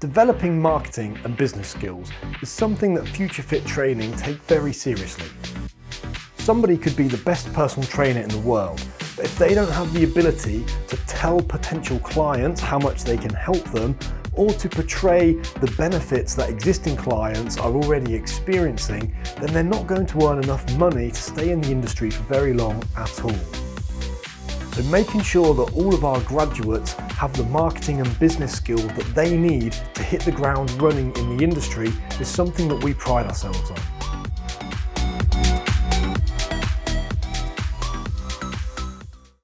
Developing marketing and business skills is something that Future Fit Training take very seriously. Somebody could be the best personal trainer in the world, but if they don't have the ability to tell potential clients how much they can help them or to portray the benefits that existing clients are already experiencing, then they're not going to earn enough money to stay in the industry for very long at all. So making sure that all of our graduates have the marketing and business skills that they need to hit the ground running in the industry is something that we pride ourselves on.